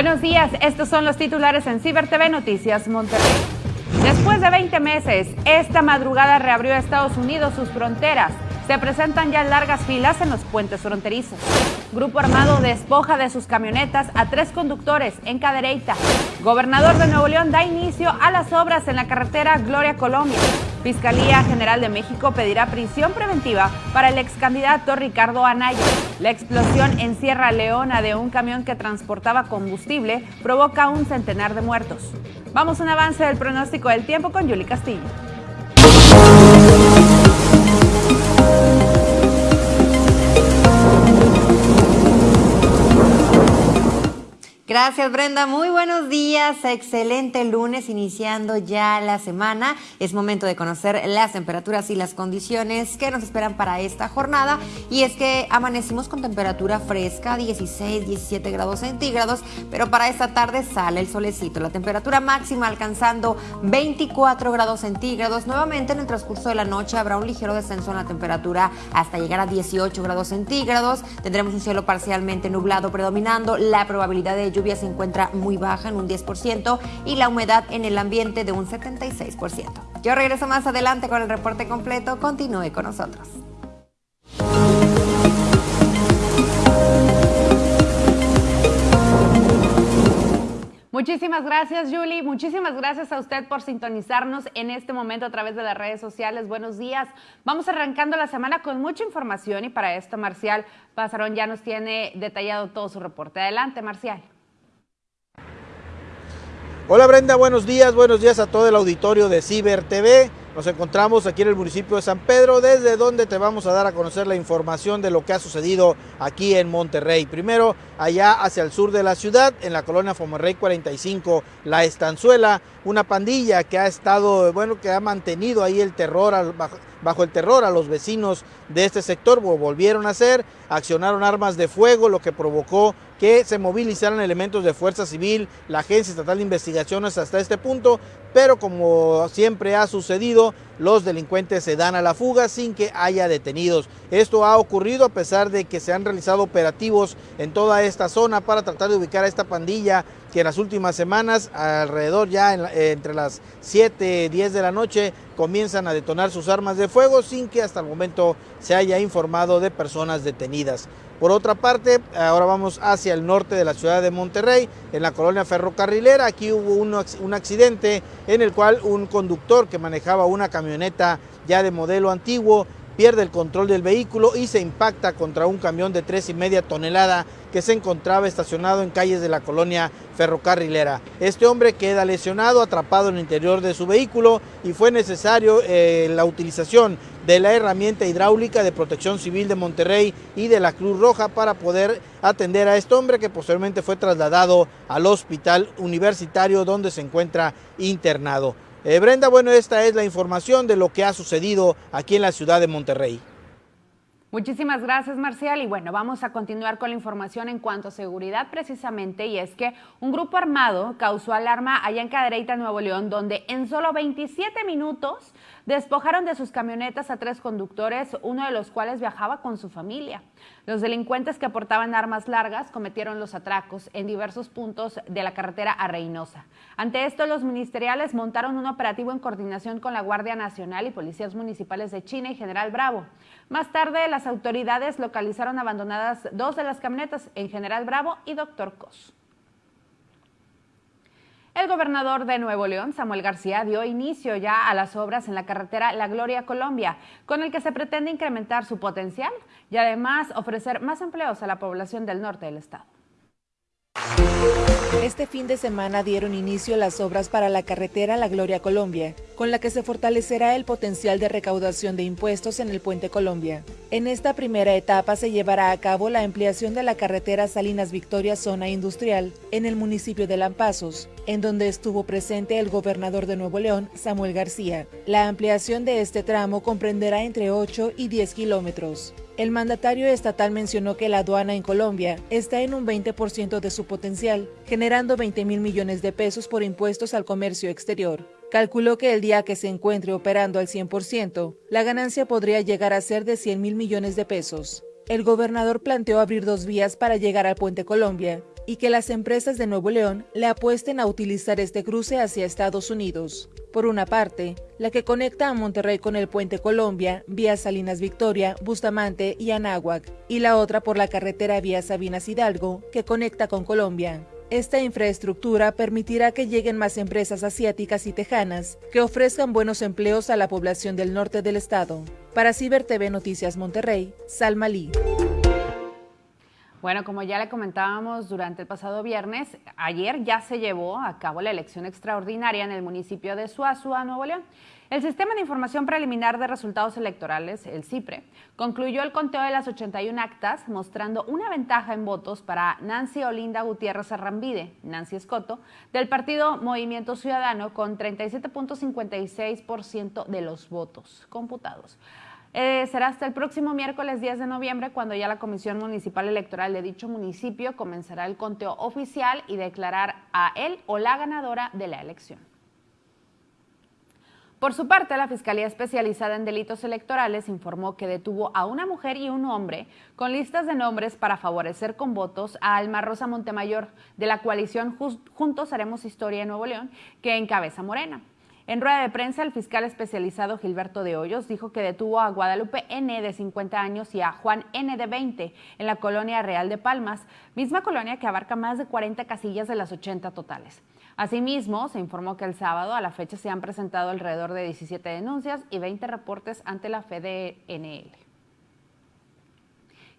Buenos días, estos son los titulares en Ciber TV Noticias Monterrey. Después de 20 meses, esta madrugada reabrió a Estados Unidos sus fronteras. Se presentan ya largas filas en los puentes fronterizos. Grupo armado despoja de sus camionetas a tres conductores en Cadereyta. Gobernador de Nuevo León da inicio a las obras en la carretera Gloria Colombia. Fiscalía General de México pedirá prisión preventiva para el ex candidato Ricardo Anaya. La explosión en Sierra Leona de un camión que transportaba combustible provoca un centenar de muertos. Vamos a un avance del pronóstico del tiempo con Yuli Castillo. Gracias Brenda, muy buenos días, excelente lunes iniciando ya la semana. Es momento de conocer las temperaturas y las condiciones que nos esperan para esta jornada y es que amanecimos con temperatura fresca, 16, 17 grados centígrados, pero para esta tarde sale el solecito, la temperatura máxima alcanzando 24 grados centígrados. Nuevamente en el transcurso de la noche habrá un ligero descenso en la temperatura hasta llegar a 18 grados centígrados. Tendremos un cielo parcialmente nublado predominando, la probabilidad de lluvia se encuentra muy baja en un 10% y la humedad en el ambiente de un 76%. Yo regreso más adelante con el reporte completo. Continúe con nosotros. Muchísimas gracias, Julie. Muchísimas gracias a usted por sintonizarnos en este momento a través de las redes sociales. Buenos días. Vamos arrancando la semana con mucha información y para esto, Marcial Pasarón ya nos tiene detallado todo su reporte. Adelante, Marcial. Hola Brenda, buenos días, buenos días a todo el auditorio de Ciber TV. Nos encontramos aquí en el municipio de San Pedro, desde donde te vamos a dar a conocer la información de lo que ha sucedido aquí en Monterrey. Primero, allá hacia el sur de la ciudad, en la colonia Fomerrey 45, La Estanzuela, una pandilla que ha estado, bueno, que ha mantenido ahí el terror, bajo, el terror a los vecinos de este sector, volvieron a hacer, accionaron armas de fuego, lo que provocó que se movilizaran elementos de Fuerza Civil, la Agencia Estatal de Investigaciones hasta este punto, pero como siempre ha sucedido, los delincuentes se dan a la fuga sin que haya detenidos. Esto ha ocurrido a pesar de que se han realizado operativos en toda esta zona para tratar de ubicar a esta pandilla que en las últimas semanas, alrededor ya entre las 7 y 10 de la noche, comienzan a detonar sus armas de fuego sin que hasta el momento se haya informado de personas detenidas. Por otra parte, ahora vamos hacia el norte de la ciudad de Monterrey, en la colonia ferrocarrilera. Aquí hubo un, accidente en el cual un conductor que manejaba una camioneta ya de modelo antiguo pierde el control del vehículo y se impacta contra un camión de tres y media tonelada que se encontraba estacionado en calles de la colonia ferrocarrilera. Este hombre queda lesionado, atrapado en el interior de su vehículo y fue necesario eh, la utilización de la herramienta hidráulica de Protección Civil de Monterrey y de la Cruz Roja para poder atender a este hombre que posteriormente fue trasladado al hospital universitario donde se encuentra internado. Eh, Brenda, bueno, esta es la información de lo que ha sucedido aquí en la ciudad de Monterrey. Muchísimas gracias, Marcial. Y bueno, vamos a continuar con la información en cuanto a seguridad precisamente, y es que un grupo armado causó alarma allá en Cadereyta, Nuevo León, donde en solo 27 minutos despojaron de sus camionetas a tres conductores, uno de los cuales viajaba con su familia. Los delincuentes que aportaban armas largas cometieron los atracos en diversos puntos de la carretera a Reynosa. Ante esto, los ministeriales montaron un operativo en coordinación con la Guardia Nacional y policías municipales de China y General Bravo. Más tarde, las autoridades localizaron abandonadas dos de las camionetas en General Bravo y Doctor Cos. El gobernador de Nuevo León, Samuel García, dio inicio ya a las obras en la carretera La Gloria Colombia, con el que se pretende incrementar su potencial y además ofrecer más empleos a la población del norte del estado. Este fin de semana dieron inicio las obras para la carretera La Gloria Colombia, con la que se fortalecerá el potencial de recaudación de impuestos en el Puente Colombia. En esta primera etapa se llevará a cabo la ampliación de la carretera Salinas Victoria Zona Industrial en el municipio de Lampazos, en donde estuvo presente el gobernador de Nuevo León, Samuel García. La ampliación de este tramo comprenderá entre 8 y 10 kilómetros. El mandatario estatal mencionó que la aduana en Colombia está en un 20% de su potencial, generando 20 mil millones de pesos por impuestos al comercio exterior. Calculó que el día que se encuentre operando al 100%, la ganancia podría llegar a ser de 100 mil millones de pesos. el gobernador planteó abrir dos vías para llegar al puente Colombia y que las empresas de Nuevo León le apuesten a utilizar este cruce hacia Estados Unidos. Por una parte, la que conecta a Monterrey con el puente Colombia, vía Salinas Victoria, Bustamante y Anáhuac, y la otra por la carretera vía Sabinas Hidalgo, que conecta con Colombia. Esta infraestructura permitirá que lleguen más empresas asiáticas y tejanas que ofrezcan buenos empleos a la población del norte del estado. Para Ciber TV Noticias Monterrey, Salma Lee. Bueno, como ya le comentábamos durante el pasado viernes, ayer ya se llevó a cabo la elección extraordinaria en el municipio de Suazua, Nuevo León. El Sistema de Información Preliminar de Resultados Electorales, el CIPRE, concluyó el conteo de las 81 actas, mostrando una ventaja en votos para Nancy Olinda Gutiérrez Arrambide, Nancy Escoto, del partido Movimiento Ciudadano, con 37.56% de los votos computados. Eh, será hasta el próximo miércoles 10 de noviembre cuando ya la Comisión Municipal Electoral de dicho municipio comenzará el conteo oficial y declarar a él o la ganadora de la elección. Por su parte, la Fiscalía Especializada en Delitos Electorales informó que detuvo a una mujer y un hombre con listas de nombres para favorecer con votos a Alma Rosa Montemayor de la coalición Juntos Haremos Historia en Nuevo León, que encabeza Morena. En rueda de prensa, el fiscal especializado Gilberto de Hoyos dijo que detuvo a Guadalupe N de 50 años y a Juan N de 20 en la colonia Real de Palmas, misma colonia que abarca más de 40 casillas de las 80 totales. Asimismo, se informó que el sábado a la fecha se han presentado alrededor de 17 denuncias y 20 reportes ante la FDNL.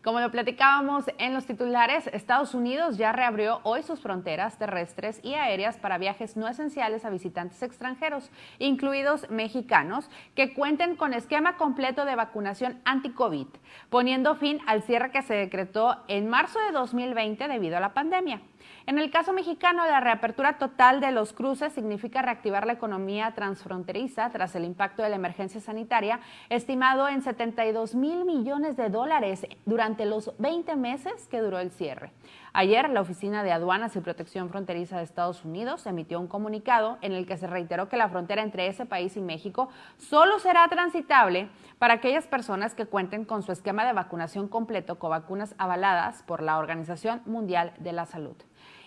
Como lo platicábamos en los titulares, Estados Unidos ya reabrió hoy sus fronteras terrestres y aéreas para viajes no esenciales a visitantes extranjeros, incluidos mexicanos, que cuenten con esquema completo de vacunación anti-COVID, poniendo fin al cierre que se decretó en marzo de 2020 debido a la pandemia. En el caso mexicano, la reapertura total de los cruces significa reactivar la economía transfronteriza tras el impacto de la emergencia sanitaria, estimado en 72 mil millones de dólares durante los 20 meses que duró el cierre. Ayer, la Oficina de Aduanas y Protección Fronteriza de Estados Unidos emitió un comunicado en el que se reiteró que la frontera entre ese país y México solo será transitable para aquellas personas que cuenten con su esquema de vacunación completo con vacunas avaladas por la Organización Mundial de la Salud.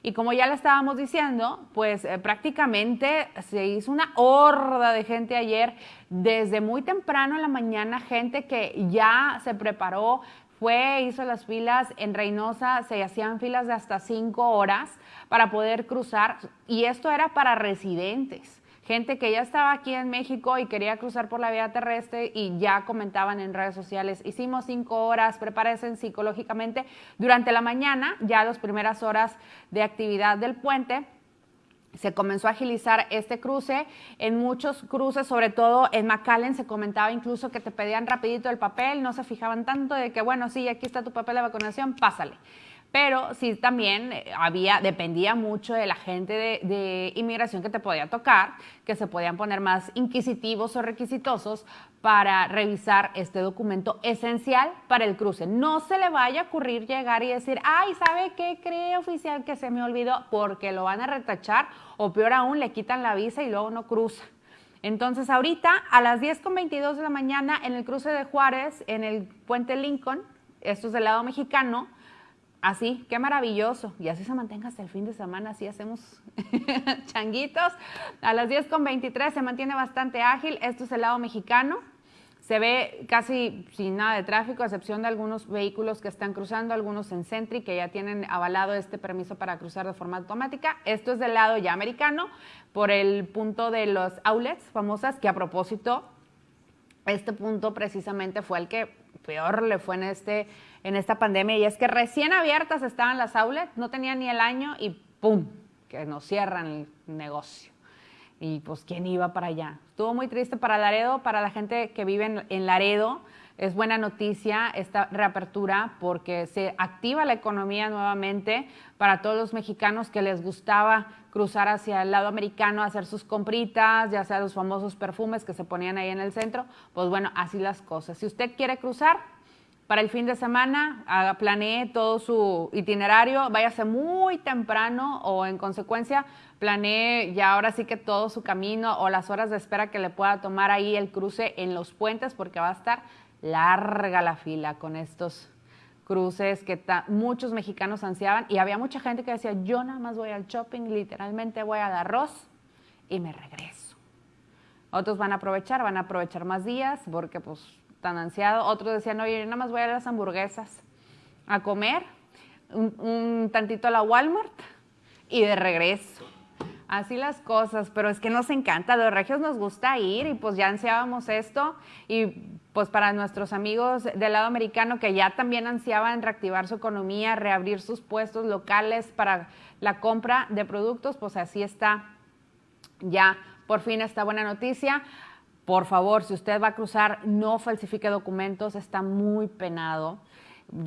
Y como ya le estábamos diciendo, pues eh, prácticamente se hizo una horda de gente ayer, desde muy temprano en la mañana, gente que ya se preparó, fue, hizo las filas. En Reynosa, se hacían filas de hasta cinco horas para poder cruzar, y esto era para residentes gente que ya estaba aquí en México y quería cruzar por la vía terrestre y ya comentaban en redes sociales, hicimos cinco horas, prepárense psicológicamente. Durante la mañana, ya las primeras horas de actividad del puente, se comenzó a agilizar este cruce. En muchos cruces, sobre todo en McAllen, se comentaba incluso que te pedían rapidito el papel, no se fijaban tanto de que, bueno, sí, aquí está tu papel de vacunación, pásale pero sí también eh, había, dependía mucho de la gente de, inmigración que te podía tocar, que se podían poner más inquisitivos o requisitosos para revisar este documento esencial para el cruce. No se le vaya a ocurrir llegar y decir, ay, ¿sabe qué cree oficial que se me olvidó? Porque lo van a retachar o peor aún, le quitan la visa y luego no cruza. Entonces, ahorita a las 10.22 de la mañana en el cruce de Juárez, en el puente Lincoln, esto es del lado mexicano, Así, qué maravilloso. Y así se mantenga hasta el fin de semana, así hacemos changuitos. A las 10 con 23 se mantiene bastante ágil. Esto es el lado mexicano. Se ve casi sin nada de tráfico, a excepción de algunos vehículos que están cruzando, algunos en Sentry que ya tienen avalado este permiso para cruzar de forma automática. Esto es del lado ya americano, por el punto de los outlets famosas, que a propósito, este punto precisamente fue el que peor le fue en este en esta pandemia y es que recién abiertas estaban las outlets, no tenían ni el año y ¡pum! que nos cierran el negocio. Y pues, ¿quién iba para allá? Estuvo muy triste para Laredo, para la gente que vive en, Laredo. Es buena noticia esta reapertura porque se activa la economía nuevamente para todos los mexicanos que les gustaba cruzar hacia el lado americano, hacer sus compritas, ya sea los famosos perfumes que se ponían ahí en el centro. Pues bueno, así las cosas. Si usted quiere cruzar, para el fin de semana, planee todo su itinerario, váyase muy temprano o en consecuencia planee ya ahora sí que todo su camino o las horas de espera que le pueda tomar ahí el cruce en los puentes porque va a estar larga la fila con estos cruces que muchos mexicanos ansiaban y había mucha gente que decía, yo nada más voy al shopping, literalmente voy al arroz y me regreso. Otros van a aprovechar, van a aprovechar más días porque pues tan ansiado. Otros decían, oye, yo nada más voy a las hamburguesas a comer, un, tantito a la Walmart y de regreso. Así las cosas, pero es que nos encanta, los regios nos gusta ir y pues ya ansiábamos esto y pues para nuestros amigos del lado americano que ya también ansiaban reactivar su economía, reabrir sus puestos locales para la compra de productos, pues así está ya por fin esta buena noticia. Por favor, si usted va a cruzar, no falsifique documentos, está muy penado.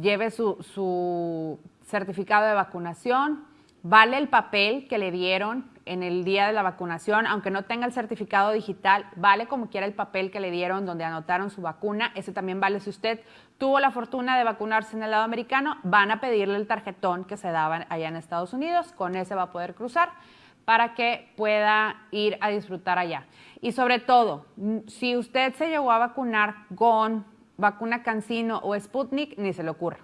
Lleve su, su certificado de vacunación, vale el papel que le dieron en el día de la vacunación, aunque no tenga el certificado digital, vale como quiera el papel que le dieron donde anotaron su vacuna, ese también vale. Si usted tuvo la fortuna de vacunarse en el lado americano, van a pedirle el tarjetón que se daba allá en Estados Unidos, con ese va a poder cruzar para que pueda ir a disfrutar allá. Y sobre todo, si usted se llegó a vacunar con vacuna Cancino o Sputnik, ni se le ocurra.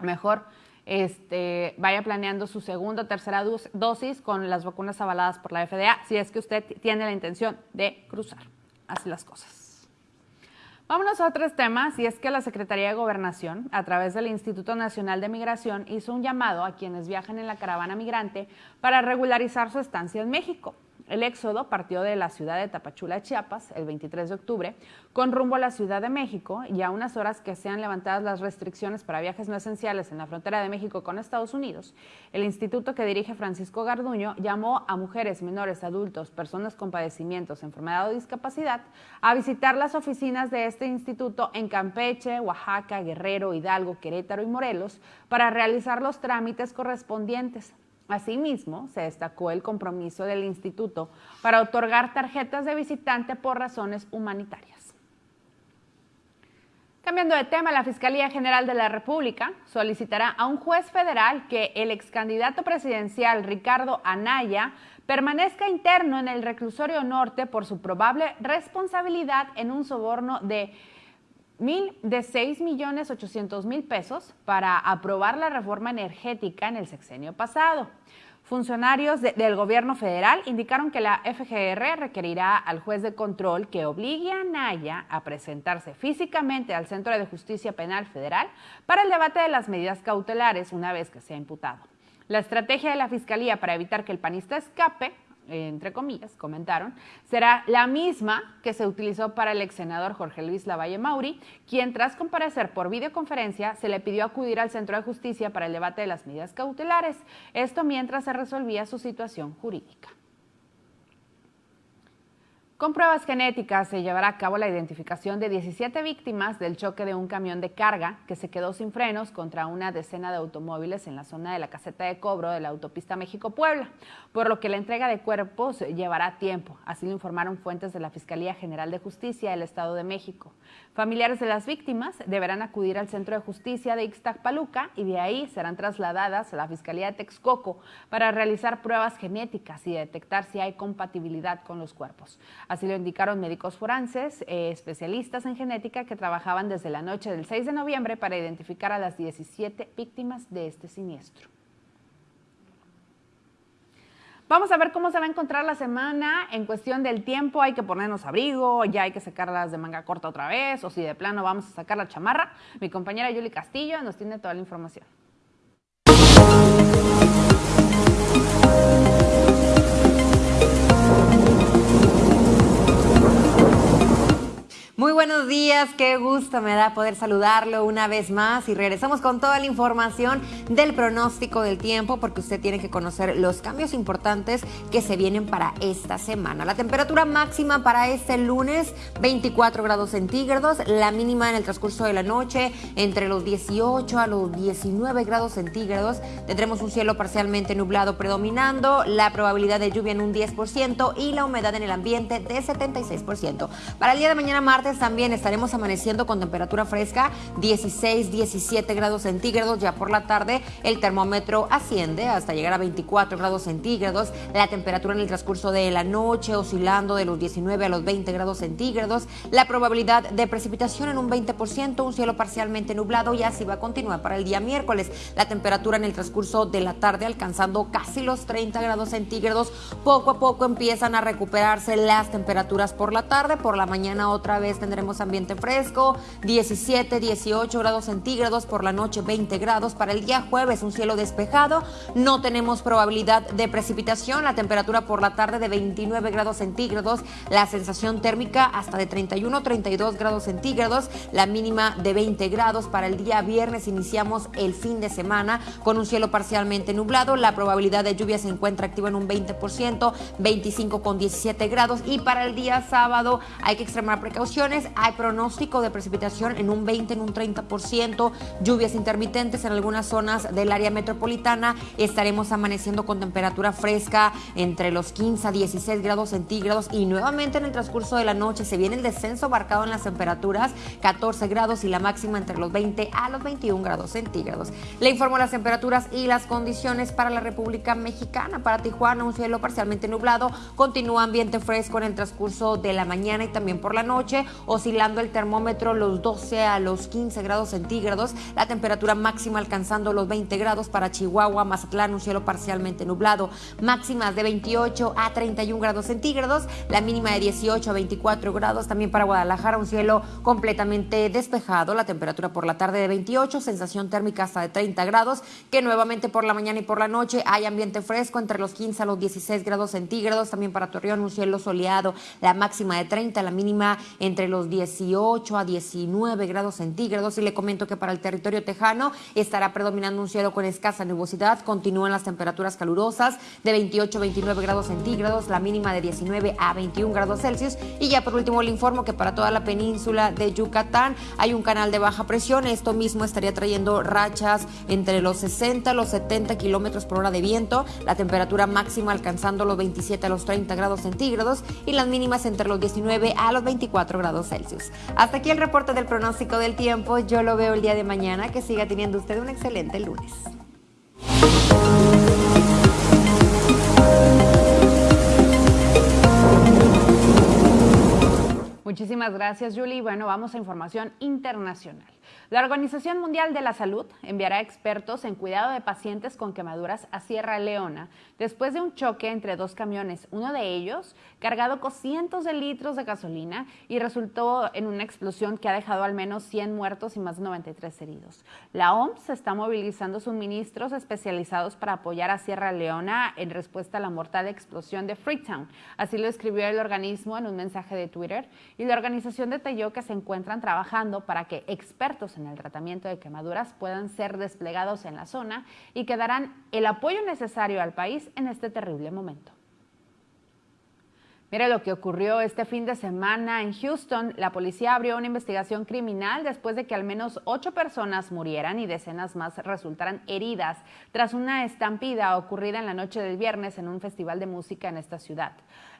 Mejor este, vaya planeando su segunda o tercera dosis con las vacunas avaladas por la FDA si es que usted tiene la intención de cruzar. Así las cosas. Vámonos a otros temas, y es que la Secretaría de Gobernación, a través del Instituto Nacional de Migración, hizo un llamado a quienes viajan en la caravana migrante para regularizar su estancia en México. El éxodo partió de la ciudad de Tapachula, Chiapas, el 23 de octubre, con rumbo a la Ciudad de México y a unas horas que sean levantadas las restricciones para viajes no esenciales en la frontera de México con Estados Unidos, el instituto que dirige Francisco Garduño llamó a mujeres, menores, adultos, personas con padecimientos, enfermedad o discapacidad a visitar las oficinas de este instituto en Campeche, Oaxaca, Guerrero, Hidalgo, Querétaro y Morelos para realizar los trámites correspondientes. Asimismo, se destacó el compromiso del instituto para otorgar tarjetas de visitante por razones humanitarias. Cambiando de tema, la Fiscalía General de la República solicitará a un juez federal que el ex candidato presidencial Ricardo Anaya permanezca interno en el reclusorio norte por su probable responsabilidad en un soborno de mil de 6 millones 800 mil pesos para aprobar la reforma energética en el sexenio pasado. Funcionarios del gobierno federal indicaron que la FGR requerirá al juez de control que obligue a Naya a presentarse físicamente al Centro de Justicia Penal Federal para el debate de las medidas cautelares una vez que sea imputado. La estrategia de la Fiscalía para evitar que el panista escape entre comillas, comentaron, será la misma que se utilizó para el ex senador Jorge Luis Lavalle Mauri, quien tras comparecer por videoconferencia se le pidió acudir al Centro de Justicia para el debate de las medidas cautelares, esto mientras se resolvía su situación jurídica. Con pruebas genéticas se llevará a cabo la identificación de 17 víctimas del choque de un camión de carga que se quedó sin frenos contra una decena de automóviles en la zona de la caseta de cobro de la autopista México-Puebla, por lo que la entrega de cuerpos llevará tiempo, así lo informaron fuentes de la Fiscalía General de Justicia del Estado de México. Familiares de las víctimas deberán acudir al Centro de Justicia de Ixtacpaluca y de ahí serán trasladadas a la Fiscalía de Texcoco para realizar pruebas genéticas y detectar si hay compatibilidad con los cuerpos. Así lo indicaron médicos forenses, eh, especialistas en genética que trabajaban desde la noche del 6 de noviembre para identificar a las 17 víctimas de este siniestro. Vamos a ver cómo se va a encontrar la semana en cuestión del tiempo. Hay que ponernos abrigo, ya hay que sacarlas de manga corta otra vez, o si de plano vamos a sacar la chamarra. Mi compañera Yuli Castillo nos tiene toda la información. Muy buenos días, qué gusto me da poder saludarlo una vez más y regresamos con toda la información del pronóstico del tiempo porque usted tiene que conocer los cambios importantes que se vienen para esta semana. La temperatura máxima para este lunes 24 grados centígrados, la mínima en el transcurso de la noche entre los 18 a los 19 grados centígrados. Tendremos un cielo parcialmente nublado predominando, la probabilidad de lluvia en un 10% y la humedad en el ambiente de 76%. Para el día de mañana martes también estaremos amaneciendo con temperatura fresca 16, 17 grados centígrados. Ya por la tarde el termómetro asciende hasta llegar a 24 grados centígrados. La temperatura en el transcurso de la noche oscilando de los 19 a los 20 grados centígrados. La probabilidad de precipitación en un 20%, un cielo parcialmente nublado y así va a continuar para el día miércoles. La temperatura en el transcurso de la tarde alcanzando casi los 30 grados centígrados. Poco a poco empiezan a recuperarse las temperaturas por la tarde. Por la mañana otra vez tendremos ambiente fresco, 17, 18 grados centígrados. Por la noche 20 grados. Para el día jueves un cielo despejado. No tenemos probabilidad de precipitación. La temperatura por la tarde de 29 grados centígrados. La sensación térmica hasta de 31, 32 grados centígrados. La mínima de 20 grados. Para el día viernes iniciamos el fin de semana con un cielo parcialmente nublado. La probabilidad de lluvia se encuentra activa en un 20%, 25 con 17 grados. Y para el día sábado hay que extremar Hay pronóstico de precipitación en un 20, en un 30%, lluvias intermitentes en algunas zonas del área metropolitana. Estaremos amaneciendo con temperatura fresca entre los 15 a 16 grados centígrados y nuevamente en el transcurso de la noche se viene el descenso marcado en las temperaturas, 14 grados y la máxima entre los 20 a los 21 grados centígrados. Le informo las temperaturas y las condiciones para la República Mexicana. Para Tijuana, un cielo parcialmente nublado, continúa ambiente fresco en el transcurso de la mañana y también por la noche, oscilando el termómetro los 12 a los 15 grados centígrados, la temperatura máxima alcanzando los 20 grados para Chihuahua, Mazatlán, un cielo parcialmente nublado, máximas de 28 a 31 grados centígrados, la mínima de 18 a 24 grados, también para Guadalajara, un cielo completamente despejado, la temperatura por la tarde de 28, sensación térmica hasta de 30 grados, que nuevamente por la mañana y por la noche hay ambiente fresco entre los 15 a los 16 grados centígrados, también para Torreón un cielo soleado, la máxima de 30, la mínima entre los 18 a 19 grados centígrados. Y le comento que para el territorio tejano estará predominando un cielo con escasa nubosidad, continúan las temperaturas calurosas de 28 a 29 grados centígrados, la mínima de 19 a 21 grados Celsius. Y ya por último le informo que para toda la península de Yucatán hay un canal de baja presión, esto mismo estaría trayendo rachas entre los 60 a los 70 kilómetros por hora de viento, la temperatura máxima alcanzando los 27 a los 30 grados centígrados y las mínimas entre los 19 a los 24 grados Celsius. Hasta aquí el reporte del pronóstico del tiempo, yo lo veo el día de mañana, que siga teniendo usted un excelente lunes. Muchísimas gracias, Julie. Bueno, vamos a información internacional. La Organización Mundial de la Salud enviará expertos en cuidado de pacientes con quemaduras a Sierra Leona después de un choque entre dos camiones, uno de ellos cargado con cientos de litros de gasolina y resultó en una explosión que ha dejado al menos 100 muertos y más de 93 heridos. La OMS está movilizando suministros especializados para apoyar a Sierra Leona en respuesta a la mortal explosión de Freetown. Así lo escribió el organismo en un mensaje de Twitter y la organización detalló que se encuentran trabajando para que expertos en el tratamiento de quemaduras puedan ser desplegados en la zona y que darán el apoyo necesario al país en este terrible momento. Mire lo que ocurrió este fin de semana en Houston. La policía abrió una investigación criminal después de que al menos ocho personas murieran y decenas más resultaran heridas tras una estampida ocurrida en la noche del viernes en un festival de música en esta ciudad.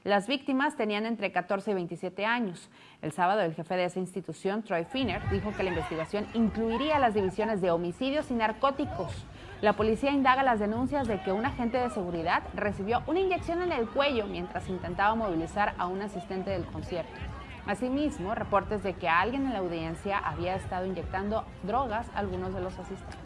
Las víctimas tenían entre 14 y 27 años. El sábado, el jefe de esa institución, Troy Finner, dijo que la investigación incluiría las divisiones de homicidios y narcóticos. La policía indaga las denuncias de que un agente de seguridad recibió una inyección en el cuello mientras intentaba movilizar a un asistente del concierto. Asimismo, reportes de que alguien en la audiencia había estado inyectando drogas a algunos de los asistentes.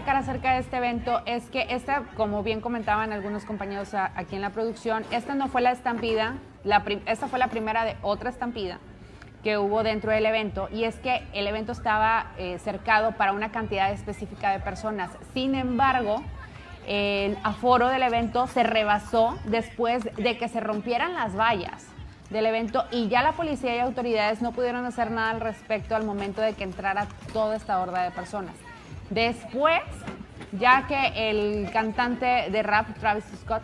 Destacar acerca de este evento es que esta, como bien comentaban algunos compañeros aquí en la producción, esta no fue la estampida, la esta fue la primera de otra estampida que hubo dentro del evento y es que el evento estaba eh, cercado para una cantidad específica de personas. Sin embargo, el aforo del evento se rebasó después de que se rompieran las vallas del evento y ya la policía y autoridades no pudieron hacer nada al respecto al momento de que entrara toda esta horda de personas. Después, ya que el cantante de rap Travis Scott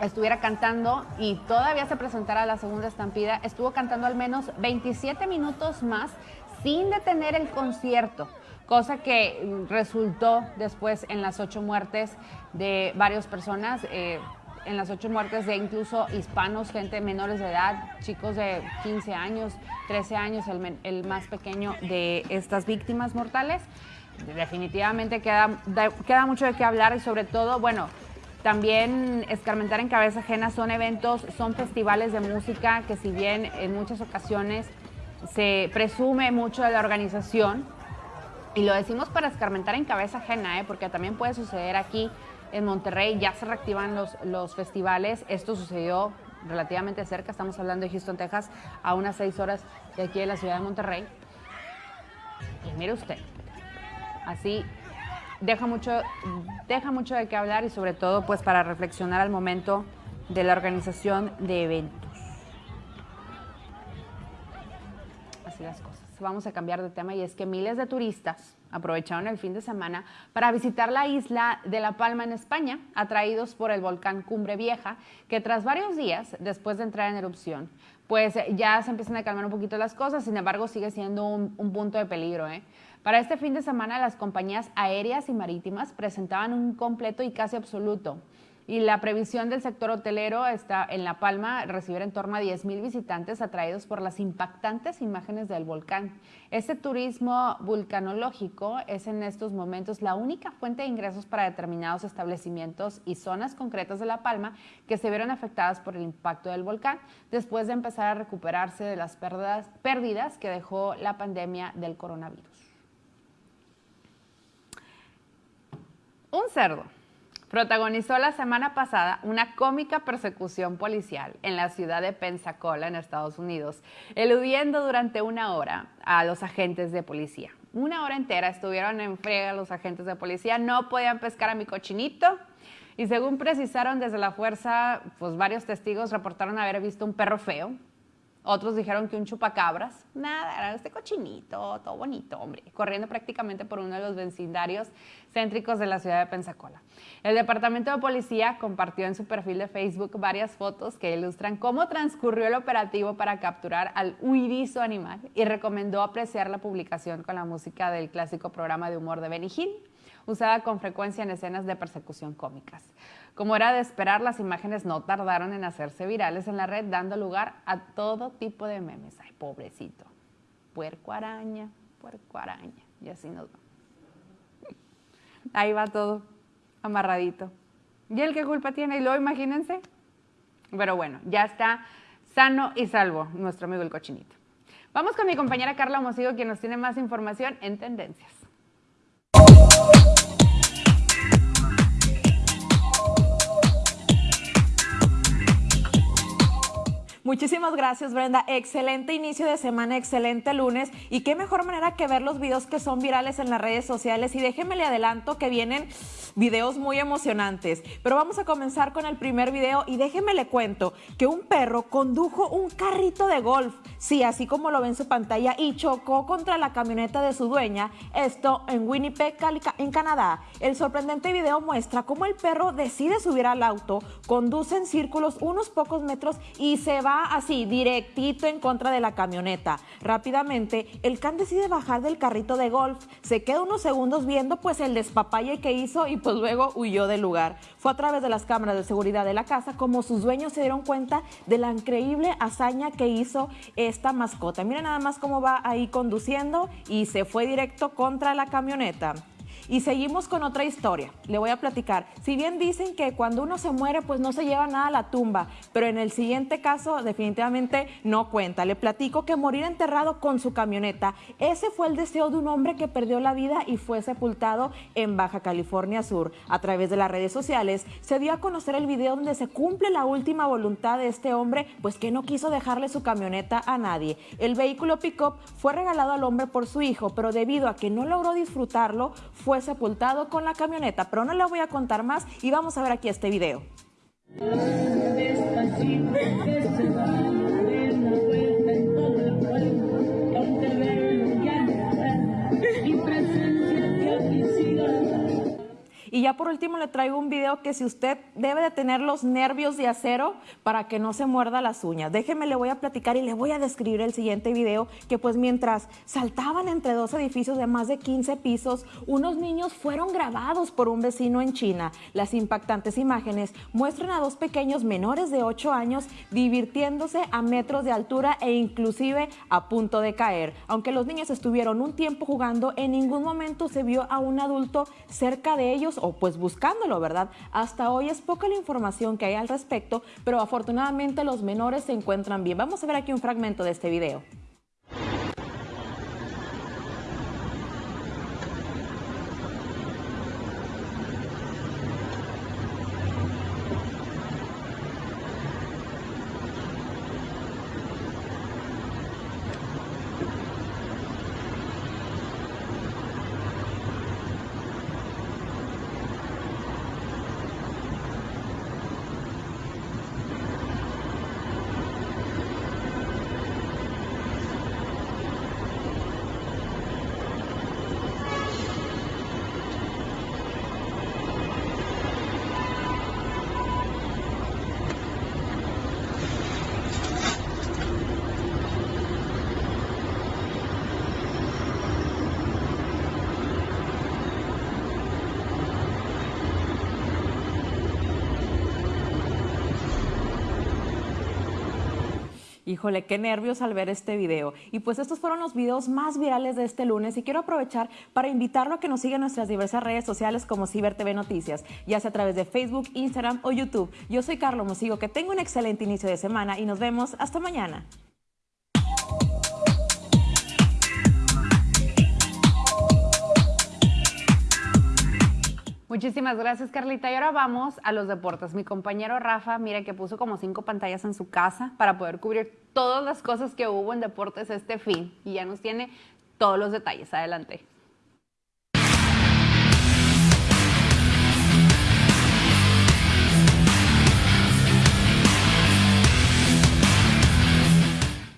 estuviera cantando y todavía se presentara la segunda estampida, estuvo cantando al menos 27 minutos más sin detener el concierto, cosa que resultó después en las ocho muertes de varias personas. Eh, en las ocho muertes de incluso hispanos, gente menores de edad, chicos de 15 años, 13 años, el, el más pequeño de estas víctimas mortales. Definitivamente queda, queda mucho de qué hablar y sobre todo, bueno, también Escarmentar en Cabeza Ajena son eventos, son festivales de música que si bien en muchas ocasiones se presume mucho de la organización, y lo decimos para escarmentar en cabeza ajena, ¿eh? porque también puede suceder aquí en Monterrey, ya se reactivan los, los festivales, esto sucedió relativamente cerca, estamos hablando de Houston, Texas, a unas seis horas de aquí de la ciudad de Monterrey. Y mire usted, así deja mucho, deja mucho de qué hablar y sobre todo pues para reflexionar al momento de la organización de eventos. Así las cosas. Vamos a cambiar de tema y es que miles de turistas aprovecharon el fin de semana para visitar la isla de La Palma en España, atraídos por el volcán Cumbre Vieja, que tras varios días después de entrar en erupción, pues ya se empiezan a calmar un poquito las cosas, sin embargo sigue siendo un, un punto de peligro. ¿eh? Para este fin de semana, las compañías aéreas y marítimas presentaban un completo y casi absoluto. Y la previsión del sector hotelero está en La Palma recibir en torno a 10.000 visitantes atraídos por las impactantes imágenes del volcán. Este turismo vulcanológico es en estos momentos la única fuente de ingresos para determinados establecimientos y zonas concretas de La Palma que se vieron afectadas por el impacto del volcán después de empezar a recuperarse de las pérdidas, pérdidas que dejó la pandemia del coronavirus. Un cerdo protagonizó la semana pasada una cómica persecución policial en la ciudad de Pensacola, en Estados Unidos, eludiendo durante una hora a los agentes de policía. Una hora entera estuvieron en frega los agentes de policía, no podían pescar a mi cochinito. Y según precisaron desde la fuerza, pues varios testigos reportaron haber visto un perro feo, otros dijeron que un chupacabras. Nada, era este cochinito, todo bonito, hombre, corriendo prácticamente por uno de los vecindarios céntricos de la ciudad de Pensacola. El Departamento de Policía compartió en su perfil de Facebook varias fotos que ilustran cómo transcurrió el operativo para capturar al huidizo animal y recomendó apreciar la publicación con la música del clásico programa de humor de Benny Hill, usada con frecuencia en escenas de persecución cómicas. Como era de esperar, las imágenes no tardaron en hacerse virales en la red, dando lugar a todo tipo de memes. Ay, pobrecito. Puerco araña, puerco araña. Y así nos va. Ahí va todo amarradito. ¿Y el qué culpa tiene? Y luego imagínense. Pero bueno, ya está sano y salvo nuestro amigo el cochinito. Vamos con mi compañera Carla Mosigo, quien nos tiene más información en tendencias. Muchísimas gracias, Brenda. Excelente inicio de semana, excelente lunes. Y qué mejor manera que ver los videos que son virales en las redes sociales. Y déjenme le adelanto que vienen videos muy emocionantes. Pero vamos a comenzar con el primer video y déjenme le cuento que un perro condujo un carrito de golf, sí, así como lo ven en su pantalla, y chocó contra la camioneta de su dueña, esto en Winnipeg, en Canadá. El sorprendente video muestra cómo el perro decide subir al auto, conduce en círculos unos pocos metros y se así, directito en contra de la camioneta. Rápidamente, el can decide bajar del carrito de golf, se queda unos segundos viendo pues el despapalle que hizo y pues luego huyó del lugar. Fue a través de las cámaras de seguridad de la casa como sus dueños se dieron cuenta de la increíble hazaña que hizo esta mascota. Miren nada más cómo va ahí conduciendo y se fue directo contra la camioneta. Y seguimos con otra historia. Le voy a platicar. Si bien dicen que cuando uno se muere, pues no se lleva nada a la tumba, pero en el siguiente caso definitivamente no cuenta. Le platico que morir enterrado con su camioneta, ese fue el deseo de un hombre que perdió la vida y fue sepultado en Baja California Sur. A través de las redes sociales se dio a conocer el video donde se cumple la última voluntad de este hombre, pues que no quiso dejarle su camioneta a nadie. El vehículo pickup fue regalado al hombre por su hijo, pero debido a que no logró disfrutarlo, fue sepultado con la camioneta. Pero no le voy a contar más y vamos a ver aquí este video. Y ya por último le traigo un video que si usted debe de tener los nervios de acero para que no se muerda las uñas. Déjeme, le voy a platicar y le voy a describir el siguiente video que pues mientras saltaban entre dos edificios de más de 15 pisos, unos niños fueron grabados por un vecino en China. Las impactantes imágenes muestran a dos pequeños menores de 8 años divirtiéndose a metros de altura e inclusive a punto de caer. Aunque los niños estuvieron un tiempo jugando, en ningún momento se vio a un adulto cerca de ellos o pues buscándolo, ¿verdad? Hasta hoy es poca la información que hay al respecto, pero afortunadamente los menores se encuentran bien. Vamos a ver aquí un fragmento de este video. Híjole, qué nervios al ver este video. Y pues estos fueron los videos más virales de este lunes y quiero aprovechar para invitarlo a que nos siga en nuestras diversas redes sociales como Ciber TV Noticias, ya sea a través de Facebook, Instagram o YouTube. Yo soy Carlos Mosigo, que tenga un excelente inicio de semana y nos vemos hasta mañana. Muchísimas gracias, Carlita. Y ahora vamos a los deportes. Mi compañero Rafa, mire que puso como cinco pantallas en su casa para poder cubrir todas las cosas que hubo en deportes este fin. Y ya nos tiene todos los detalles. Adelante.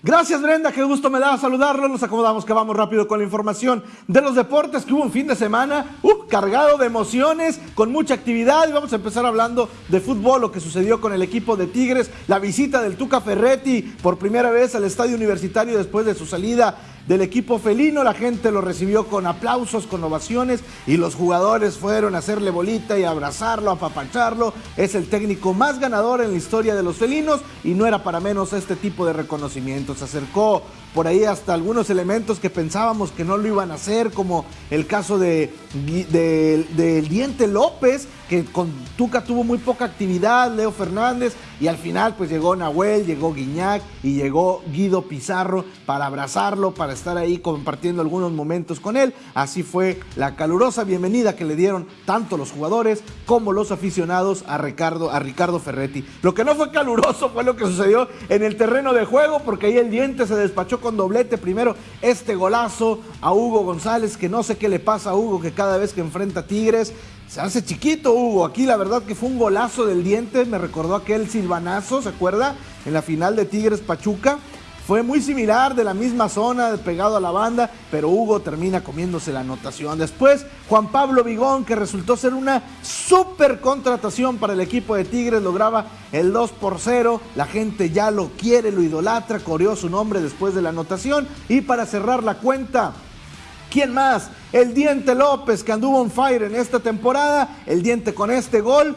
Gracias Brenda, qué gusto me da saludarlo. Nos acomodamos que vamos rápido con la información de los deportes, que hubo un fin de semana uh, cargado de emociones, con mucha actividad. Y vamos a empezar hablando de fútbol, lo que sucedió con el equipo de Tigres, la visita del Tuca Ferretti por primera vez al estadio universitario después de su salida del equipo felino. La gente lo recibió con aplausos, con ovaciones y los jugadores fueron a hacerle bolita y abrazarlo, apapacharlo. Es el técnico más ganador en la historia de los felinos y no era para menos este tipo de reconocimiento. Se acercó por ahí hasta algunos elementos que pensábamos que no lo iban a hacer, como el caso de, del Diente López, que con Tuca tuvo muy poca actividad, Leo Fernández, y al final pues llegó Nahuel, llegó Guiñac y llegó Guido Pizarro para abrazarlo, para estar ahí compartiendo algunos momentos con él. Así fue la calurosa bienvenida que le dieron tanto los jugadores como los aficionados a Ricardo, a Ricardo Ferretti. Lo que no fue caluroso fue lo que sucedió en el terreno de juego, porque ahí el Diente se despachó con doblete. Primero este golazo a Hugo González, que no sé qué le pasa a Hugo, que cada vez que enfrenta a Tigres se hace chiquito Hugo. Aquí la verdad que fue un golazo del diente, me recordó aquel silvanazo, ¿se acuerda? En la final de Tigres Pachuca. Fue muy similar, de la misma zona, pegado a la banda, pero Hugo termina comiéndose la anotación. Después, Juan Pablo Vigón, que resultó ser una super contratación para el equipo de Tigres, lograba el 2 por 0. La gente ya lo quiere, lo idolatra, coreó su nombre después de la anotación. Y para cerrar la cuenta, ¿quién más? El Diente López, que anduvo on fire en esta temporada. El Diente con este gol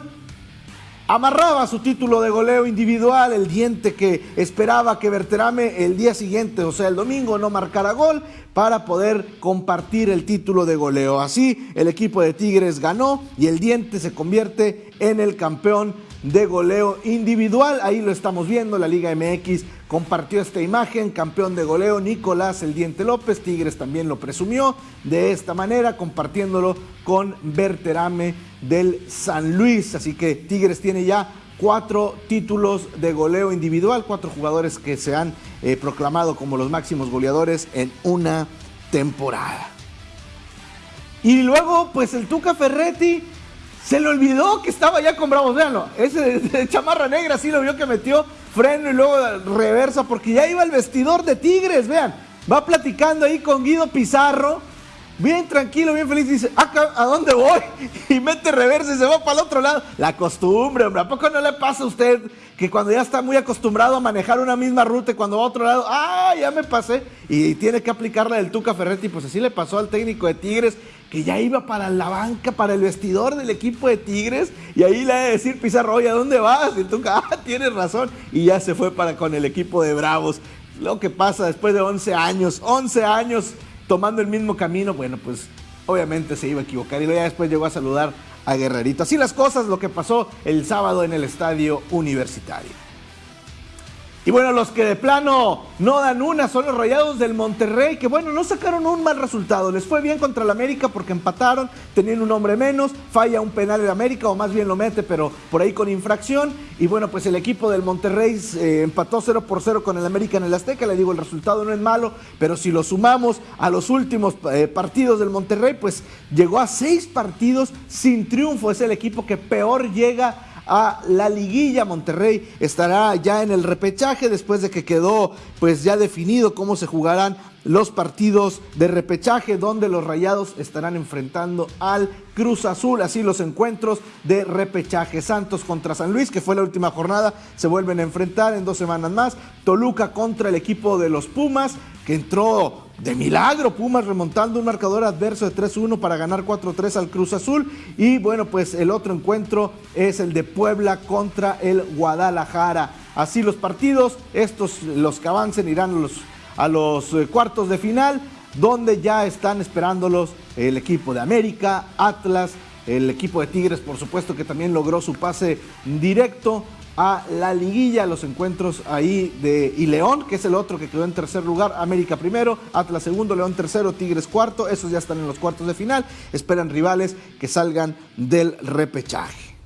amarraba su título de goleo individual, el diente que esperaba que Berterame el día siguiente, o sea, el domingo, no marcara gol para poder compartir el título de goleo. Así, el equipo de Tigres ganó y el diente se convierte en el campeón de goleo individual. Ahí lo estamos viendo, la Liga MX compartió esta imagen, campeón de goleo Nicolás El Diente López, Tigres también lo presumió de esta manera, compartiéndolo con Berterame del San Luis. Así que Tigres tiene ya cuatro títulos de goleo individual, cuatro jugadores que se han eh, proclamado como los máximos goleadores en una temporada. Y luego, pues el Tuca Ferretti se le olvidó que estaba ya con Bravos. Veanlo, ese de, chamarra negra sí lo vio que metió freno y luego reversa porque ya iba el vestidor de Tigres. Vean, va platicando ahí con Guido Pizarro. Bien tranquilo, bien feliz, dice, ¿a dónde voy? Y mete reversa y se va para el otro lado. La costumbre, hombre, ¿a poco no le pasa a usted que cuando ya está muy acostumbrado a manejar una misma ruta y cuando va a otro lado, ah, ya me pasé? Y tiene que aplicarla del Tuca Ferretti, pues así le pasó al técnico de Tigres que ya iba para la banca, para el vestidor del equipo de Tigres, y ahí le ha de decir Pizarro, oye, ¿a dónde vas? Y tú, ah, tienes razón, y ya se fue para con el equipo de Bravos. Lo que pasa después de 11 años, 11 años tomando el mismo camino, bueno, pues obviamente se iba a equivocar, y ya después llegó a saludar a Guerrerito. Así las cosas, lo que pasó el sábado en el estadio universitario. Y bueno, los que de plano no dan una son los rayados del Monterrey, que bueno, no sacaron un mal resultado. Les fue bien contra el América porque empataron, tenían un hombre menos, falla un penal el América, o más bien lo mete, pero por ahí con infracción. Y bueno, pues el equipo del Monterrey eh, empató 0 por 0 con el América en el Azteca. Le digo, el resultado no es malo, pero si lo sumamos a los últimos eh, partidos del Monterrey, pues llegó a seis partidos sin triunfo. Es el equipo que peor llega a la liguilla. Monterrey estará ya en el repechaje después de que quedó pues ya definido cómo se jugarán los partidos de repechaje donde los Rayados estarán enfrentando al Cruz Azul, así los encuentros de repechaje. Santos contra San Luis, que fue la última jornada, se vuelven a enfrentar en dos semanas más. Toluca contra el equipo de los Pumas, que entró de milagro Pumas remontando un marcador adverso de 3-1 para ganar 4-3 al Cruz Azul. Y bueno, pues el otro encuentro es el de Puebla contra el Guadalajara. Así los partidos, estos los que avancen irán a los, eh, cuartos de final, donde ya están esperándolos el equipo de América, Atlas, el equipo de Tigres, por supuesto, que también logró su pase directo a la liguilla, los encuentros ahí de y León, que es el otro que quedó en tercer lugar, América primero, Atlas segundo, León tercero, Tigres cuarto, esos ya están en los cuartos de final, esperan rivales que salgan del repechaje.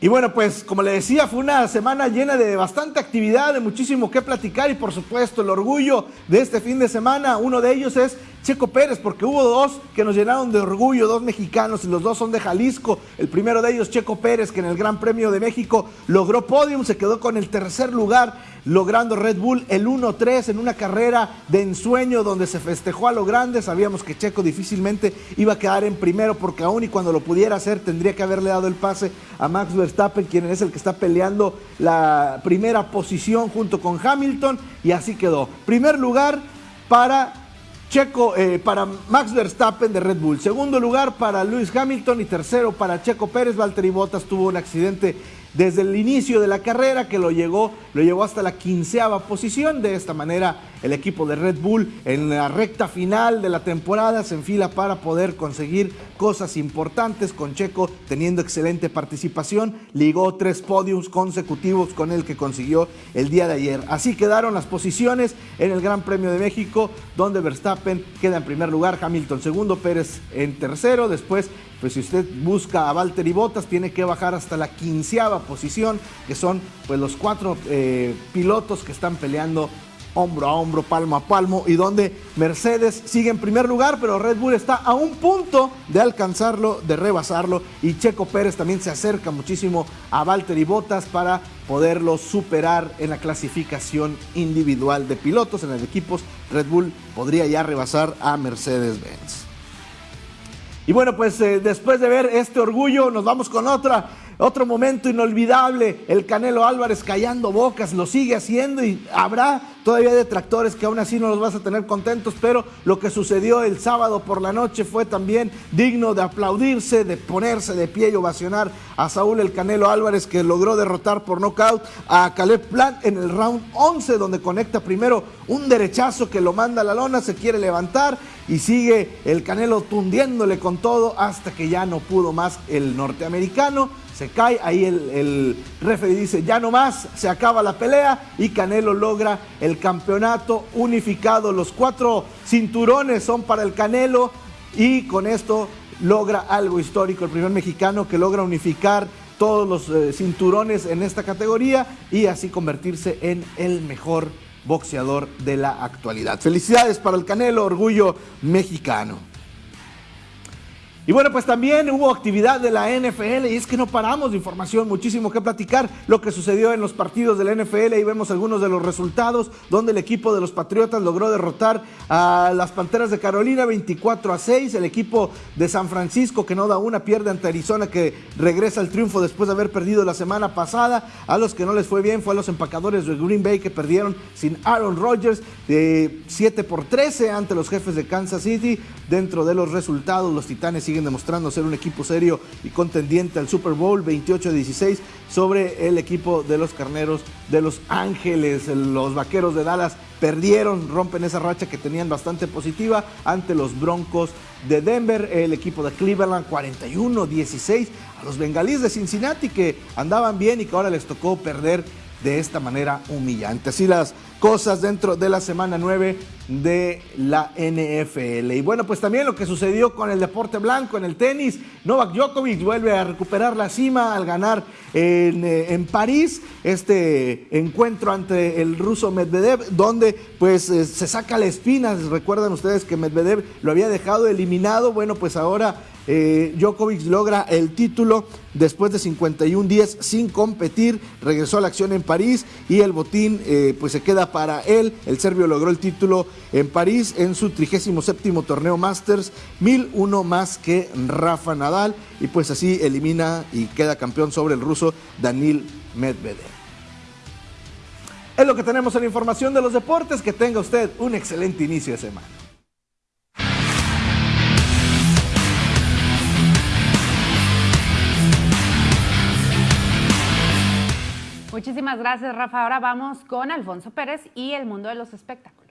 Y bueno, pues como le decía, fue una semana llena de bastante actividad, de muchísimo que platicar y por supuesto el orgullo de este fin de semana, uno de ellos es Checo Pérez, porque hubo dos que nos llenaron de orgullo, dos mexicanos y los dos son de Jalisco. El primero de ellos, Checo Pérez, que en el Gran Premio de México logró podium, se quedó con el tercer lugar, logrando Red Bull el 1-3 en una carrera de ensueño donde se festejó a lo grande. Sabíamos que Checo difícilmente iba a quedar en primero porque aún y cuando lo pudiera hacer tendría que haberle dado el pase a Max Verstappen, quien es el que está peleando la primera posición junto con Hamilton y así quedó. Primer lugar para Checo eh, para Max Verstappen de Red Bull. Segundo lugar para Lewis Hamilton y tercero para Checo Pérez. Valtteri Bottas tuvo un accidente desde el inicio de la carrera que lo, llegó, lo llevó hasta la quinceava posición. De esta manera el equipo de Red Bull en la recta final de la temporada se enfila para poder conseguir cosas importantes con Checo teniendo excelente participación. Ligó tres podiums consecutivos con el que consiguió el día de ayer. Así quedaron las posiciones en el Gran Premio de México donde Verstappen queda en primer lugar, Hamilton segundo, Pérez en tercero, después pues si usted busca a Valtteri Bottas, tiene que bajar hasta la quinceava posición, que son pues los cuatro eh, pilotos que están peleando hombro a hombro, palmo a palmo, y donde Mercedes sigue en primer lugar, pero Red Bull está a un punto de alcanzarlo, de rebasarlo, y Checo Pérez también se acerca muchísimo a Valtteri Bottas para poderlo superar en la clasificación individual de pilotos en el equipos. Red Bull podría ya rebasar a Mercedes-Benz. Y bueno, pues eh, después de ver este orgullo, nos vamos con otra Otro momento inolvidable, el Canelo Álvarez callando bocas, lo sigue haciendo y habrá todavía detractores que aún así no los vas a tener contentos, pero lo que sucedió el sábado por la noche fue también digno de aplaudirse, de ponerse de pie y ovacionar a Saúl el Canelo Álvarez que logró derrotar por nocaut a Caleb Plant en el round 11 donde conecta primero un derechazo que lo manda a la lona, se quiere levantar y sigue el Canelo tundiéndole con todo hasta que ya no pudo más el norteamericano se cae, ahí el, el dice ya no más, se acaba la pelea y Canelo logra el campeonato unificado. Los cuatro cinturones son para el Canelo y con esto logra algo histórico, el primer mexicano que logra unificar todos los eh, cinturones en esta categoría y así convertirse en el mejor boxeador de la actualidad. Felicidades para el Canelo, orgullo mexicano. Y bueno, pues también hubo actividad de la NFL y es que no paramos de información, muchísimo que platicar lo que sucedió en los partidos de la NFL y vemos algunos de los resultados donde el equipo de los Patriotas logró derrotar a las Panteras de Carolina 24 a 6, el equipo de San Francisco que no da una pierde ante Arizona que regresa al triunfo después de haber perdido la semana pasada, a los que no les fue bien fue a los empacadores de Green Bay que perdieron sin Aaron Rodgers de 7 por 13 ante los jefes de Kansas City, dentro de los resultados los Titanes siguen demostrando ser un equipo serio y contendiente al Super Bowl 28 16 sobre el equipo de los Carneros de Los Ángeles. Los Vaqueros de Dallas perdieron, rompen esa racha que tenían bastante positiva ante los Broncos de Denver, el equipo de Cleveland 41-16 a los Bengalíes de Cincinnati que andaban bien y que ahora les tocó perder de esta manera humillante. Así las cosas dentro de la semana 9 de la NFL. Y bueno, pues también lo que sucedió con el deporte blanco en el tenis. Novak Djokovic vuelve a recuperar la cima al ganar en, eh, en París este encuentro ante el ruso Medvedev, donde pues eh, se saca la espina. Recuerdan ustedes que Medvedev lo había dejado eliminado. Bueno, pues ahora eh, Djokovic logra el título después de 51 días sin competir, regresó a la acción en París y el botín eh, pues se queda para él. El serbio logró el título en París en su 37 torneo Masters, 1001 más que Rafa Nadal y pues así elimina y queda campeón sobre el ruso Danil Medvedev. Es lo que tenemos en la información de los deportes. Que tenga usted un excelente inicio de semana. Muchísimas gracias, Rafa. Ahora vamos con Alfonso Pérez y el mundo de los espectáculos.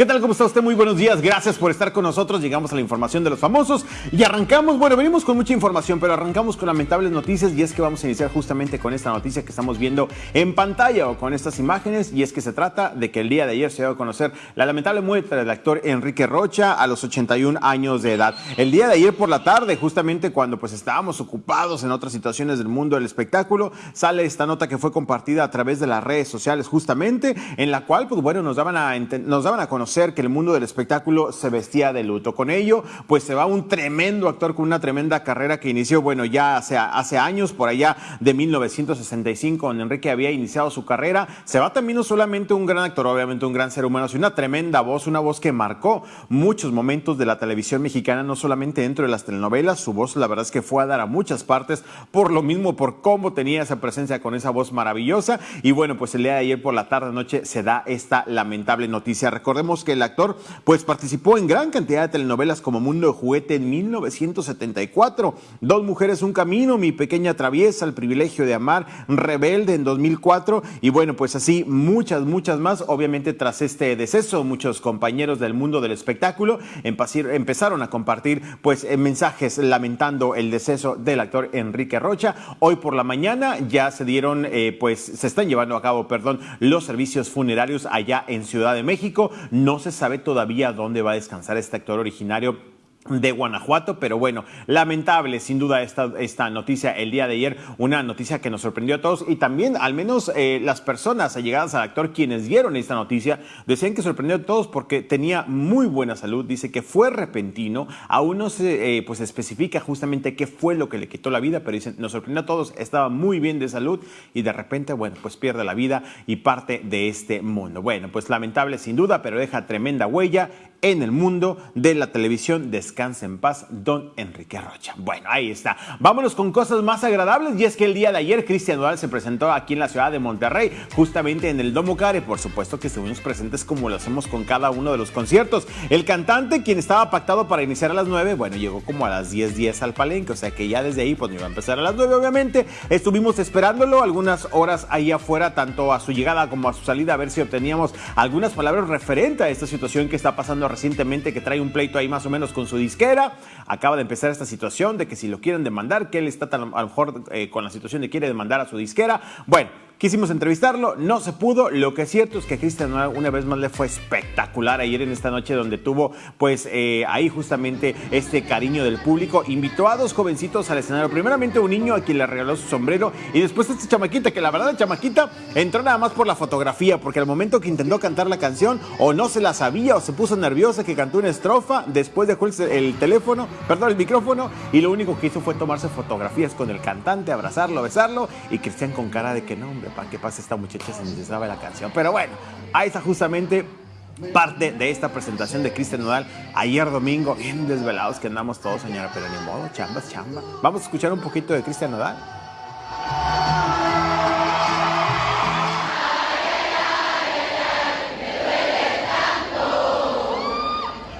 ¿Qué tal? ¿Cómo está usted? Muy buenos días. Gracias por estar con nosotros. Llegamos a la información de los famosos y arrancamos, bueno, venimos con mucha información, pero arrancamos con lamentables noticias y es que vamos a iniciar justamente con esta noticia que estamos viendo en pantalla o con estas imágenes y es que se trata de que el día de ayer se dio a conocer la lamentable muerte del actor Enrique Rocha a los 81 años de edad. El día de ayer por la tarde, justamente cuando pues estábamos ocupados en otras situaciones del mundo del espectáculo, sale esta nota que fue compartida a través de las redes sociales justamente en la cual pues bueno, nos daban a, nos daban a conocer que el mundo del espectáculo se vestía de luto. Con ello, pues se va un tremendo actor con una tremenda carrera que inició, bueno, ya hace, hace años, por allá de 1965, donde Enrique había iniciado su carrera. Se va también no solamente un gran actor, obviamente un gran ser humano, sino una tremenda voz, una voz que marcó muchos momentos de la televisión mexicana, no solamente dentro de las telenovelas, su voz la verdad es que fue a dar a muchas partes, por lo mismo, por cómo tenía esa presencia con esa voz maravillosa. Y bueno, pues el día de ayer por la tarde noche se da esta lamentable noticia. Recordemos que el actor pues participó en gran cantidad de telenovelas como Mundo de Juguete en 1974, Dos Mujeres, Un Camino, Mi Pequeña Traviesa, El Privilegio de Amar, Rebelde en 2004 y bueno, pues así muchas, muchas más. Obviamente tras este deceso, muchos compañeros del mundo del espectáculo empezaron a compartir pues eh, mensajes lamentando el deceso del actor Enrique Rocha. Hoy por la mañana ya se dieron, eh, pues se están llevando a cabo, perdón, los servicios funerarios allá en Ciudad de México. No se sabe todavía dónde va a descansar este actor originario de Guanajuato, pero bueno, lamentable sin duda esta, esta noticia el día de ayer, una noticia que nos sorprendió a todos y también al menos eh, las personas allegadas al actor quienes dieron esta noticia decían que sorprendió a todos porque tenía muy buena salud, dice que fue repentino, aún no se eh, pues especifica justamente qué fue lo que le quitó la vida, pero dicen, nos sorprendió a todos, estaba muy bien de salud y de repente, bueno, pues pierde la vida y parte de este mundo. Bueno, pues lamentable sin duda, pero deja tremenda huella en el mundo de la televisión. Descansa en paz, don Enrique Rocha. Bueno, ahí está. Vámonos con cosas más agradables y es que el día de ayer Cristian Nodal se presentó aquí en la ciudad de Monterrey, justamente en el Domo Care. Por supuesto que estuvimos presentes como lo hacemos con cada uno de los conciertos. El cantante, quien estaba pactado para iniciar a las 9, bueno, llegó como a las 10, 10 al palenque, o sea que ya desde ahí pues no iba a empezar a las 9, obviamente. Estuvimos esperándolo algunas horas ahí afuera, tanto a su llegada como a su salida, a ver si obteníamos algunas palabras referentes a esta situación que está pasando recientemente que trae un pleito ahí más o menos con su disquera. Acaba de empezar esta situación de que si lo quieren demandar, que él está a lo mejor eh, con la situación de quiere demandar a su disquera. Bueno, Quisimos entrevistarlo, no se pudo. Lo que es cierto es que Cristian una vez más le fue espectacular ayer en esta noche donde tuvo pues eh, ahí justamente este cariño del público. Invitó a dos jovencitos al escenario. Primeramente un niño a quien le regaló su sombrero y después esta chamaquita que la verdad chamaquita entró nada más por la fotografía porque al momento que intentó cantar la canción o no se la sabía o se puso nerviosa que cantó una estrofa, después dejó el teléfono, perdón, el micrófono y lo único que hizo fue tomarse fotografías con el cantante, abrazarlo, besarlo y Cristian con cara de que no, hombre, para qué pasa esta muchacha se necesitaba la canción. Pero bueno, ahí está justamente parte de esta presentación de Cristian Nodal ayer domingo, bien desvelados que andamos todos, señora, pero ni modo, chambas, chamba. Vamos a escuchar un poquito de Cristian Nodal.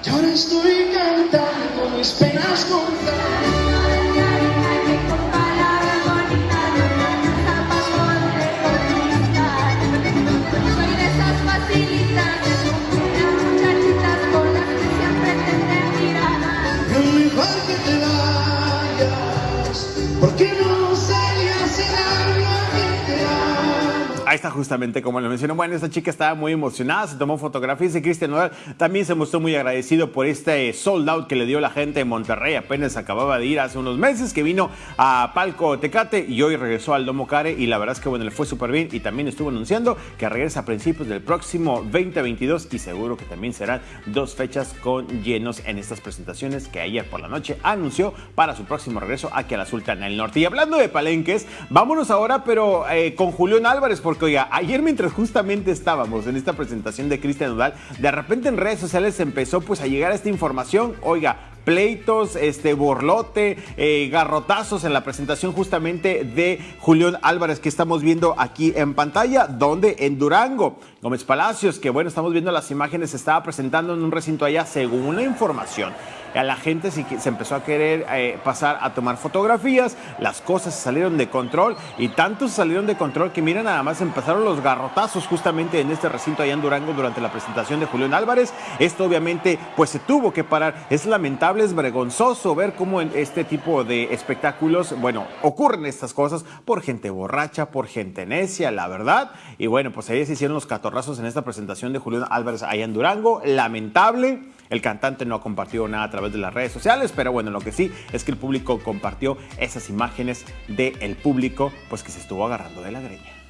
Yo ahora estoy cantando mis penas contadas. Justamente como lo mencionó. Bueno, esta chica estaba muy emocionada, se tomó fotografías y Cristian Nodal también se mostró muy agradecido por este sold out que le dio la gente de Monterrey. Apenas acababa de ir hace unos meses que vino a Palco Tecate y hoy regresó al Domo Care y la verdad es que bueno, le fue súper bien y también estuvo anunciando que regresa a principios del próximo 2022 y seguro que también serán dos fechas con llenos en estas presentaciones que ayer por la noche anunció para su próximo regreso aquí a la Sultana del Norte. Y hablando de palenques, vámonos ahora pero eh, con Julián Álvarez porque oiga, ayer mientras justamente estábamos en esta presentación de Cristian Nodal, de repente en redes sociales empezó pues a llegar esta información, oiga, pleitos, este borlote, eh, garrotazos en la presentación justamente de Julián Álvarez que estamos viendo aquí en pantalla, donde en Durango, Gómez Palacios, que bueno, estamos viendo las imágenes, estaba presentando en un recinto allá según la información a la gente se, empezó a querer eh, pasar a tomar fotografías, las cosas salieron de control y tanto se salieron de control que mira nada más empezaron los garrotazos justamente en este recinto allá en Durango durante la presentación de Julián Álvarez. Esto obviamente pues se tuvo que parar. Es lamentable, es vergonzoso ver cómo en este tipo de espectáculos, bueno, ocurren estas cosas por gente borracha, por gente necia, la verdad. Y bueno, pues ahí se hicieron los catorrazos en esta presentación de Julián Álvarez allá en Durango. Lamentable. El cantante no ha compartido nada a través de las redes sociales, pero bueno, lo que sí es que el público compartió esas imágenes del público, pues que se estuvo agarrando de la greña.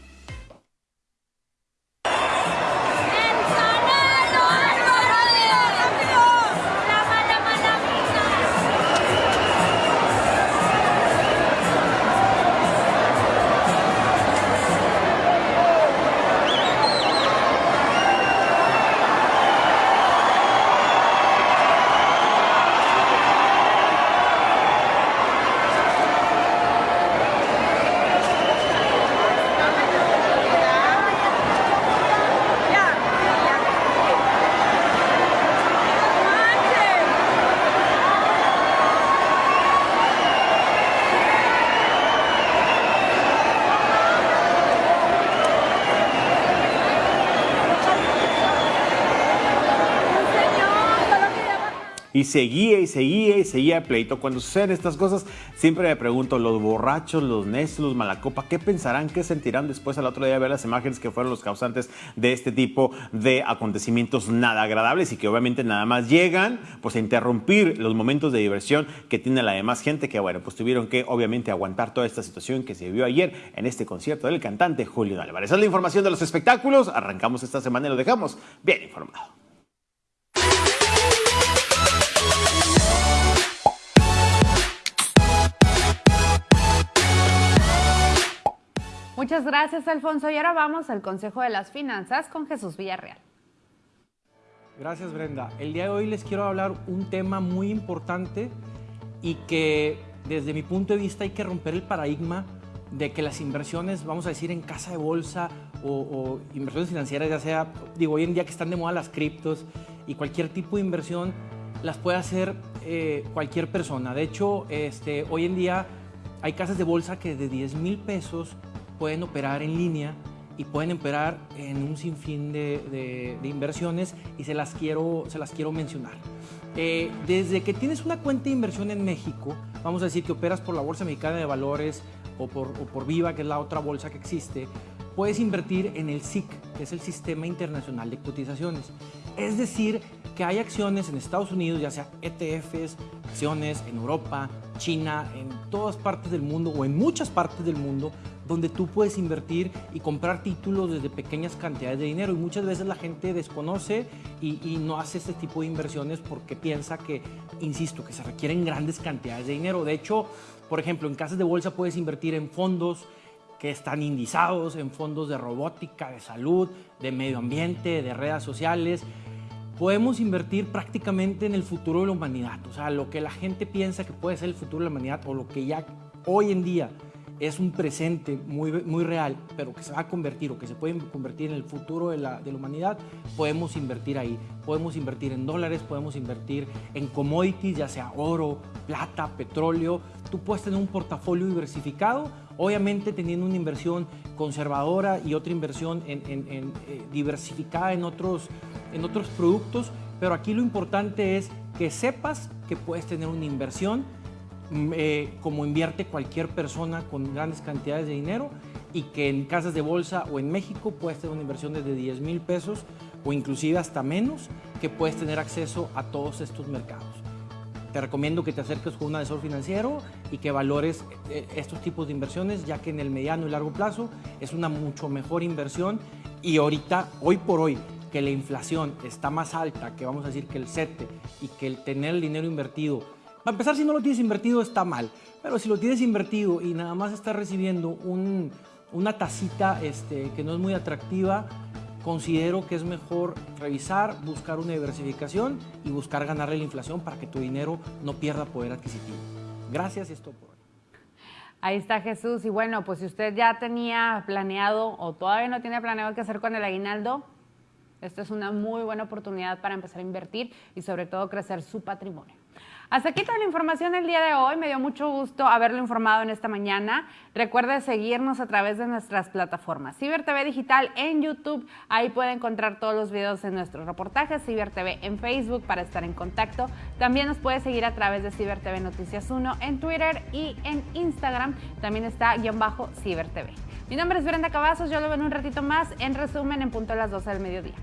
Y seguía y seguía y seguía pleito. Cuando suceden estas cosas, siempre me pregunto, los borrachos, los necios, los malacopa, ¿qué pensarán, qué sentirán después al otro día de ver las imágenes que fueron los causantes de este tipo de acontecimientos nada agradables y que obviamente nada más llegan pues a interrumpir los momentos de diversión que tiene la demás gente que bueno, pues tuvieron que obviamente aguantar toda esta situación que se vivió ayer en este concierto del cantante Julio Álvarez. Esa es la información de los espectáculos. Arrancamos esta semana y lo dejamos bien informado. Muchas gracias, Alfonso. Y ahora vamos al Consejo de las Finanzas con Jesús Villarreal. Gracias, Brenda. El día de hoy les quiero hablar un tema muy importante y que desde mi punto de vista hay que romper el paradigma de que las inversiones, vamos a decir, en casa de bolsa o, inversiones financieras, ya sea, digo, hoy en día que están de moda las criptos y cualquier tipo de inversión, las puede hacer eh, cualquier persona. De hecho, este, hoy en día hay casas de bolsa que de 10 mil pesos pueden operar en línea y pueden operar en un sinfín de, inversiones y se las quiero, se las quiero mencionar. Eh, desde que tienes una cuenta de inversión en México, vamos a decir que operas por la Bolsa Mexicana de Valores o por, o por Viva, que es la otra bolsa que existe, puedes invertir en el SIC, que es el Sistema Internacional de Cotizaciones. Es decir, que hay acciones en Estados Unidos, ya sea ETFs, acciones en Europa, China, en todas partes del mundo o en muchas partes del mundo, donde tú puedes invertir y comprar títulos desde pequeñas cantidades de dinero. Y muchas veces la gente desconoce y, no hace este tipo de inversiones porque piensa que, insisto, que se requieren grandes cantidades de dinero. De hecho, por ejemplo, en casas de bolsa puedes invertir en fondos que están indizados, en fondos de robótica, de salud, de medio ambiente, de redes sociales podemos invertir prácticamente en el futuro de la humanidad. O sea, lo que la gente piensa que puede ser el futuro de la humanidad o lo que ya hoy en día es un presente muy, muy real, pero que se va a convertir o que se puede convertir en el futuro de la, de la humanidad, podemos invertir ahí. Podemos invertir en dólares, podemos invertir en commodities, ya sea oro, plata, petróleo. Tú puedes tener un portafolio diversificado, obviamente teniendo una inversión conservadora y otra inversión en, en, eh, diversificada en otros, en otros productos, pero aquí lo importante es que sepas que puedes tener una inversión eh, como invierte cualquier persona con grandes cantidades de dinero y que en casas de bolsa o en México puedes tener una inversión desde 10 mil pesos o inclusive hasta menos que puedes tener acceso a todos estos mercados. Te recomiendo que te acerques con un asesor financiero y que valores eh, estos tipos de inversiones, ya que en el mediano y largo plazo es una mucho mejor inversión y ahorita, hoy por hoy, que la inflación está más alta, que vamos a decir que el CETE y que el tener el dinero invertido para empezar, si no lo tienes invertido está mal, pero si lo tienes invertido y nada más estás recibiendo una tacita este, que no es muy atractiva, considero que es mejor revisar, buscar una diversificación y buscar ganarle la inflación para que tu dinero no pierda poder adquisitivo. Gracias y esto por hoy. Ahí está Jesús. Y bueno, pues si usted ya tenía planeado o todavía no tiene planeado qué hacer con el aguinaldo, esta es una muy buena oportunidad para empezar a invertir y sobre todo crecer su patrimonio. Hasta aquí toda la información del día de hoy. Me dio mucho gusto haberlo informado en esta mañana. Recuerde seguirnos a través de nuestras plataformas. Ciber TV Digital en YouTube. Ahí puede encontrar todos los videos de nuestros reportajes. Ciber TV en Facebook para estar en contacto. También nos puede seguir a través de Ciber TV Noticias 1 en Twitter y en Instagram. También está guion bajo Ciber TV. Mi nombre es Brenda Cavazos. Yo lo veo en un ratito más en resumen en punto a las 12 del mediodía.